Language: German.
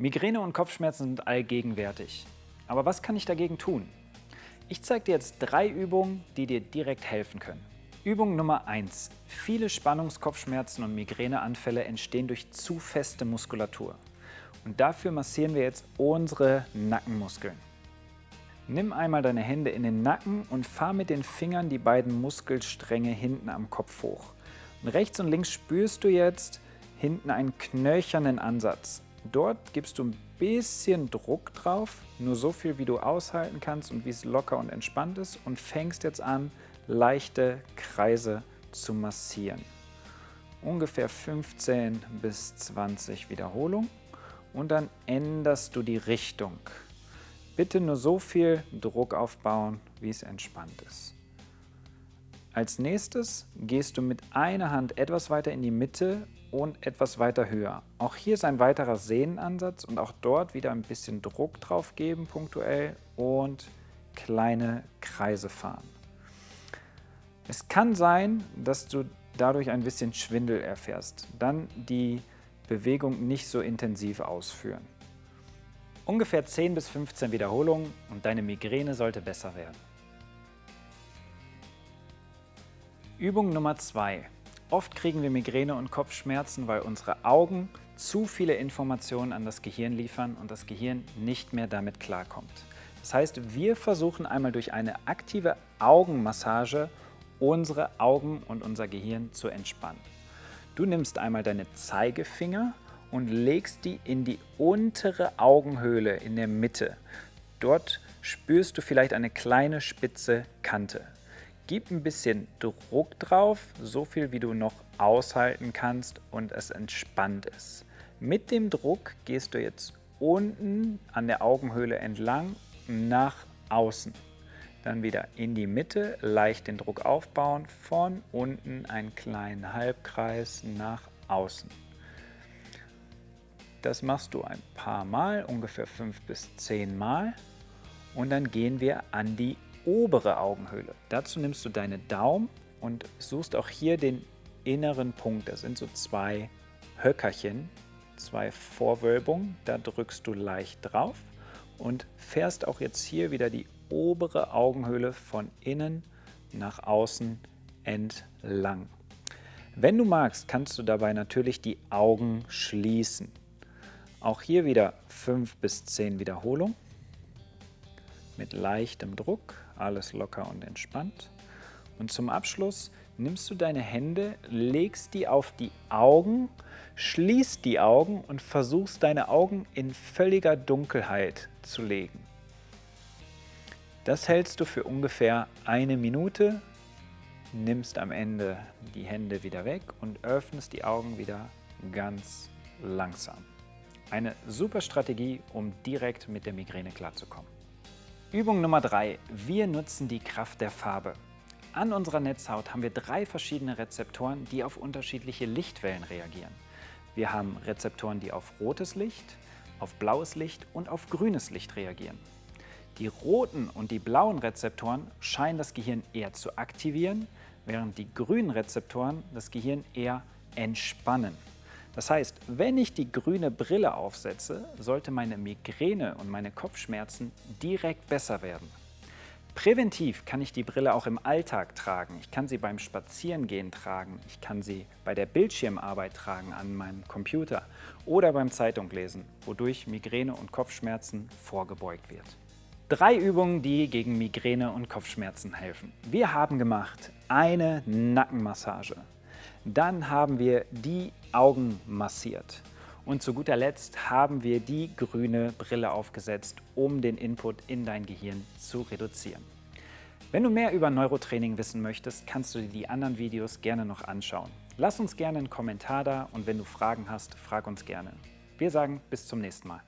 Migräne und Kopfschmerzen sind allgegenwärtig. Aber was kann ich dagegen tun? Ich zeige dir jetzt drei Übungen, die dir direkt helfen können. Übung Nummer 1. Viele Spannungskopfschmerzen und Migräneanfälle entstehen durch zu feste Muskulatur. Und dafür massieren wir jetzt unsere Nackenmuskeln. Nimm einmal deine Hände in den Nacken und fahr mit den Fingern die beiden Muskelstränge hinten am Kopf hoch. Und rechts und links spürst du jetzt hinten einen knöchernen Ansatz. Dort gibst du ein bisschen Druck drauf, nur so viel, wie du aushalten kannst und wie es locker und entspannt ist und fängst jetzt an, leichte Kreise zu massieren. Ungefähr 15 bis 20 Wiederholungen und dann änderst du die Richtung. Bitte nur so viel Druck aufbauen, wie es entspannt ist. Als nächstes gehst du mit einer Hand etwas weiter in die Mitte und etwas weiter höher. Auch hier ist ein weiterer Sehnenansatz und auch dort wieder ein bisschen Druck drauf geben punktuell und kleine Kreise fahren. Es kann sein, dass du dadurch ein bisschen Schwindel erfährst. Dann die Bewegung nicht so intensiv ausführen. Ungefähr 10 bis 15 Wiederholungen und deine Migräne sollte besser werden. Übung Nummer 2. Oft kriegen wir Migräne und Kopfschmerzen, weil unsere Augen zu viele Informationen an das Gehirn liefern und das Gehirn nicht mehr damit klarkommt. Das heißt, wir versuchen einmal durch eine aktive Augenmassage unsere Augen und unser Gehirn zu entspannen. Du nimmst einmal deine Zeigefinger und legst die in die untere Augenhöhle in der Mitte. Dort spürst du vielleicht eine kleine spitze Kante. Gib ein bisschen Druck drauf, so viel wie du noch aushalten kannst und es entspannt ist. Mit dem Druck gehst du jetzt unten an der Augenhöhle entlang nach außen. Dann wieder in die Mitte, leicht den Druck aufbauen, von unten einen kleinen Halbkreis nach außen. Das machst du ein paar Mal, ungefähr fünf bis zehn Mal. Und dann gehen wir an die obere Augenhöhle. Dazu nimmst du deine Daumen und suchst auch hier den inneren Punkt. Das sind so zwei Höckerchen, zwei Vorwölbungen. Da drückst du leicht drauf und fährst auch jetzt hier wieder die obere Augenhöhle von innen nach außen entlang. Wenn du magst, kannst du dabei natürlich die Augen schließen. Auch hier wieder 5 bis 10 Wiederholungen mit leichtem Druck, alles locker und entspannt. Und zum Abschluss nimmst du deine Hände, legst die auf die Augen, schließt die Augen und versuchst deine Augen in völliger Dunkelheit zu legen. Das hältst du für ungefähr eine Minute, nimmst am Ende die Hände wieder weg und öffnest die Augen wieder ganz langsam. Eine super Strategie, um direkt mit der Migräne klarzukommen. Übung Nummer 3. Wir nutzen die Kraft der Farbe. An unserer Netzhaut haben wir drei verschiedene Rezeptoren, die auf unterschiedliche Lichtwellen reagieren. Wir haben Rezeptoren, die auf rotes Licht, auf blaues Licht und auf grünes Licht reagieren. Die roten und die blauen Rezeptoren scheinen das Gehirn eher zu aktivieren, während die grünen Rezeptoren das Gehirn eher entspannen. Das heißt, wenn ich die grüne Brille aufsetze, sollte meine Migräne und meine Kopfschmerzen direkt besser werden. Präventiv kann ich die Brille auch im Alltag tragen. Ich kann sie beim Spazierengehen tragen, ich kann sie bei der Bildschirmarbeit tragen an meinem Computer oder beim Zeitunglesen, wodurch Migräne und Kopfschmerzen vorgebeugt wird. Drei Übungen, die gegen Migräne und Kopfschmerzen helfen. Wir haben gemacht eine Nackenmassage, dann haben wir die Augen massiert. Und zu guter Letzt haben wir die grüne Brille aufgesetzt, um den Input in dein Gehirn zu reduzieren. Wenn du mehr über Neurotraining wissen möchtest, kannst du dir die anderen Videos gerne noch anschauen. Lass uns gerne einen Kommentar da und wenn du Fragen hast, frag uns gerne. Wir sagen bis zum nächsten Mal.